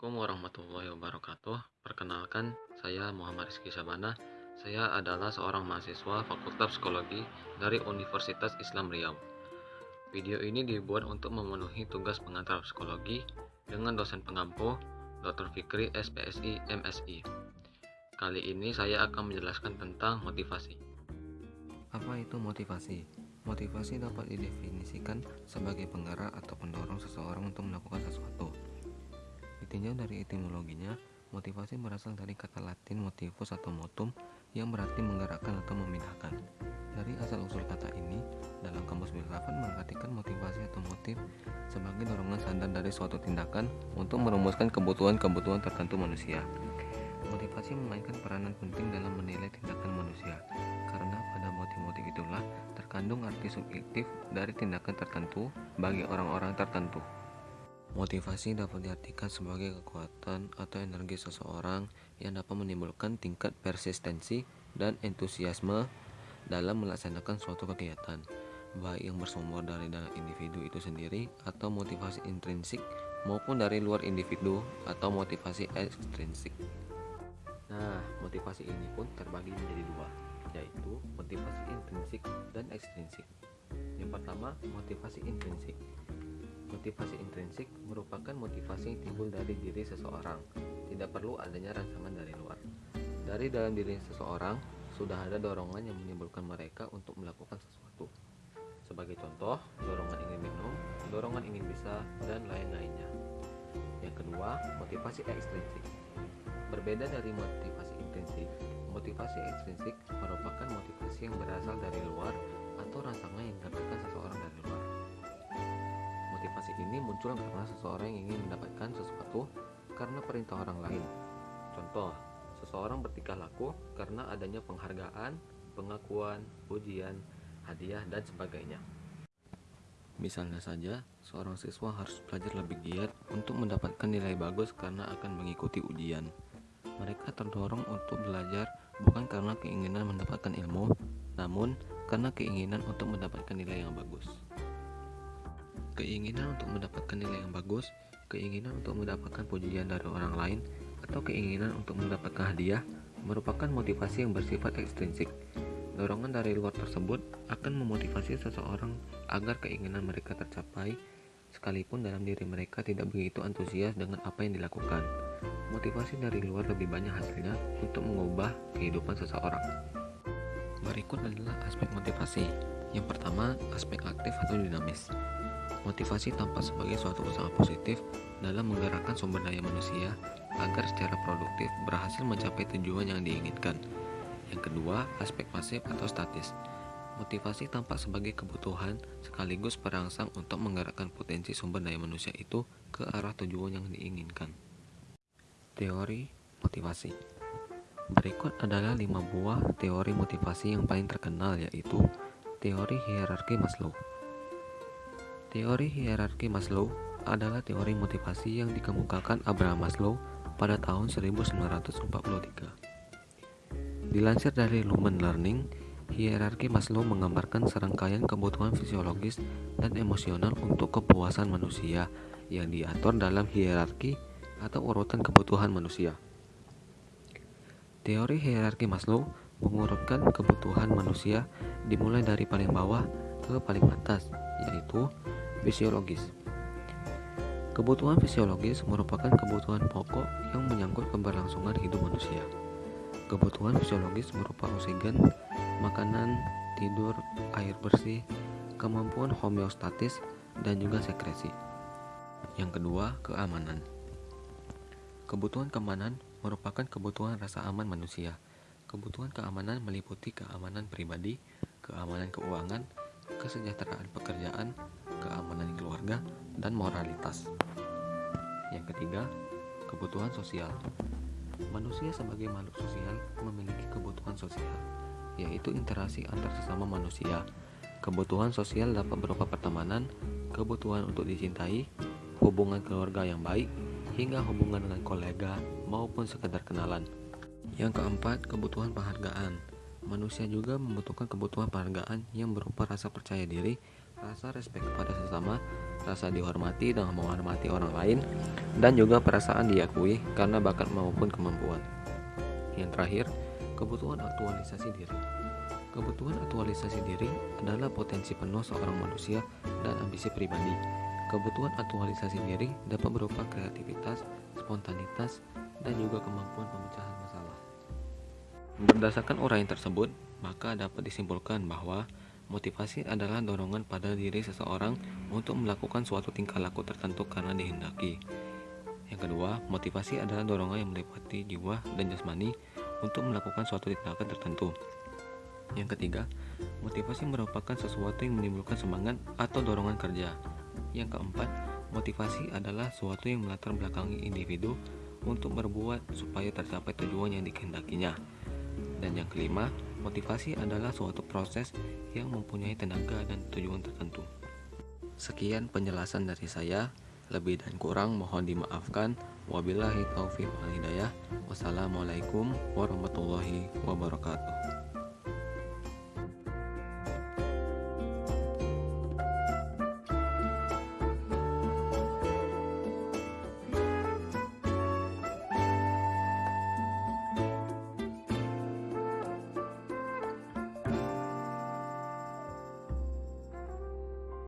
Assalamualaikum warahmatullahi wabarakatuh. Perkenalkan, saya Muhammad Rizky Sabana. Saya adalah seorang mahasiswa Fakultas Psikologi dari Universitas Islam Riau. Video ini dibuat untuk memenuhi tugas pengantar psikologi dengan dosen pengampu Dr. Fikri SPSI MSI. Kali ini saya akan menjelaskan tentang motivasi. Apa itu motivasi? Motivasi dapat didefinisikan sebagai penggerak atau pendorong seseorang untuk melakukan sesuatu. Ditinjau dari etimologinya, motivasi berasal dari kata Latin motivus atau motum yang berarti menggerakkan atau memindahkan. Dari asal-usul kata ini, dalam kamus filsafat mengartikan motivasi atau motif sebagai dorongan sadar dari suatu tindakan untuk merumuskan kebutuhan-kebutuhan tertentu manusia. Motivasi memainkan peranan penting dalam menilai tindakan manusia, karena pada motif-motif itulah terkandung arti subjektif dari tindakan tertentu bagi orang-orang tertentu. Motivasi dapat diartikan sebagai kekuatan atau energi seseorang yang dapat menimbulkan tingkat persistensi dan entusiasme dalam melaksanakan suatu kegiatan, baik yang bersumber dari dalam individu itu sendiri atau motivasi intrinsik maupun dari luar individu atau motivasi ekstrinsik. Nah, motivasi ini pun terbagi menjadi dua, yaitu motivasi intrinsik dan ekstrinsik. Yang pertama, motivasi intrinsik. Motivasi intrinsik merupakan motivasi yang timbul dari diri seseorang, tidak perlu adanya rangsangan dari luar. Dari dalam diri seseorang, sudah ada dorongan yang menimbulkan mereka untuk melakukan sesuatu. Sebagai contoh, dorongan ingin minum, dorongan ingin bisa, dan lain-lainnya. Yang kedua, motivasi ekstrinsik. Berbeda dari motivasi intrinsik, motivasi ekstrinsik merupakan motivasi yang berasal dari luar atau rangsangan yang didapatkan seseorang ini muncul karena seseorang ingin mendapatkan sesuatu karena perintah orang lain. Contoh, seseorang bertingkah laku karena adanya penghargaan, pengakuan, ujian, hadiah, dan sebagainya. Misalnya saja, seorang siswa harus belajar lebih giat untuk mendapatkan nilai bagus karena akan mengikuti ujian. Mereka terdorong untuk belajar bukan karena keinginan mendapatkan ilmu, namun karena keinginan untuk mendapatkan nilai yang bagus. Keinginan untuk mendapatkan nilai yang bagus, keinginan untuk mendapatkan pujian dari orang lain, atau keinginan untuk mendapatkan hadiah merupakan motivasi yang bersifat ekstrinsik. Dorongan dari luar tersebut akan memotivasi seseorang agar keinginan mereka tercapai, sekalipun dalam diri mereka tidak begitu antusias dengan apa yang dilakukan. Motivasi dari luar lebih banyak hasilnya untuk mengubah kehidupan seseorang. Berikut adalah aspek motivasi. Yang pertama, aspek aktif atau dinamis. Motivasi tampak sebagai suatu usaha positif dalam menggerakkan sumber daya manusia agar secara produktif berhasil mencapai tujuan yang diinginkan. Yang kedua, aspek pasif atau statis. Motivasi tampak sebagai kebutuhan sekaligus perangsang untuk menggerakkan potensi sumber daya manusia itu ke arah tujuan yang diinginkan. Teori motivasi Berikut adalah lima buah teori motivasi yang paling terkenal yaitu teori hierarki Maslow. Teori hierarki Maslow adalah teori motivasi yang dikemukakan Abraham Maslow pada tahun 1943. Dilansir dari Lumen Learning, hierarki Maslow menggambarkan serangkaian kebutuhan fisiologis dan emosional untuk kepuasan manusia yang diatur dalam hierarki atau urutan kebutuhan manusia. Teori hierarki Maslow mengurutkan kebutuhan manusia dimulai dari paling bawah ke paling atas, yaitu fisiologis. Kebutuhan fisiologis merupakan kebutuhan pokok yang menyangkut keberlangsungan hidup manusia. Kebutuhan fisiologis berupa oksigen, makanan, tidur, air bersih, kemampuan homeostatis, dan juga sekresi. Yang kedua, keamanan. Kebutuhan keamanan merupakan kebutuhan rasa aman manusia. Kebutuhan keamanan meliputi keamanan pribadi, keamanan keuangan, kesejahteraan pekerjaan, keamanan keluarga, dan moralitas. Yang ketiga, kebutuhan sosial. Manusia sebagai makhluk sosial memiliki kebutuhan sosial, yaitu interaksi antar sesama manusia. Kebutuhan sosial dapat berupa pertemanan, kebutuhan untuk dicintai, hubungan keluarga yang baik, hingga hubungan dengan kolega maupun sekedar kenalan. Yang keempat, kebutuhan penghargaan. Manusia juga membutuhkan kebutuhan penghargaan yang berupa rasa percaya diri, rasa respek kepada sesama, rasa dihormati dengan menghormati orang lain, dan juga perasaan diakui karena bakat maupun kemampuan. Yang terakhir, kebutuhan aktualisasi diri. Kebutuhan aktualisasi diri adalah potensi penuh seorang manusia dan ambisi pribadi. Kebutuhan aktualisasi diri dapat berupa kreativitas, spontanitas, dan juga kemampuan pemecahan masalah. Berdasarkan uraian tersebut, maka dapat disimpulkan bahwa motivasi adalah dorongan pada diri seseorang untuk melakukan suatu tingkah laku tertentu karena dihendaki. Yang kedua, motivasi adalah dorongan yang meliputi jiwa dan jasmani untuk melakukan suatu tindakan tertentu. Yang ketiga, motivasi merupakan sesuatu yang menimbulkan semangat atau dorongan kerja. Yang keempat, motivasi adalah sesuatu yang melatar belakangi individu untuk berbuat supaya tercapai tujuan yang dikehendakinya. Dan yang kelima, motivasi adalah suatu proses yang mempunyai tenaga dan tujuan tertentu. Sekian penjelasan dari saya. Lebih dan kurang mohon dimaafkan. Wabillahi taufiq wal hidayah. Wassalamualaikum warahmatullahi wabarakatuh.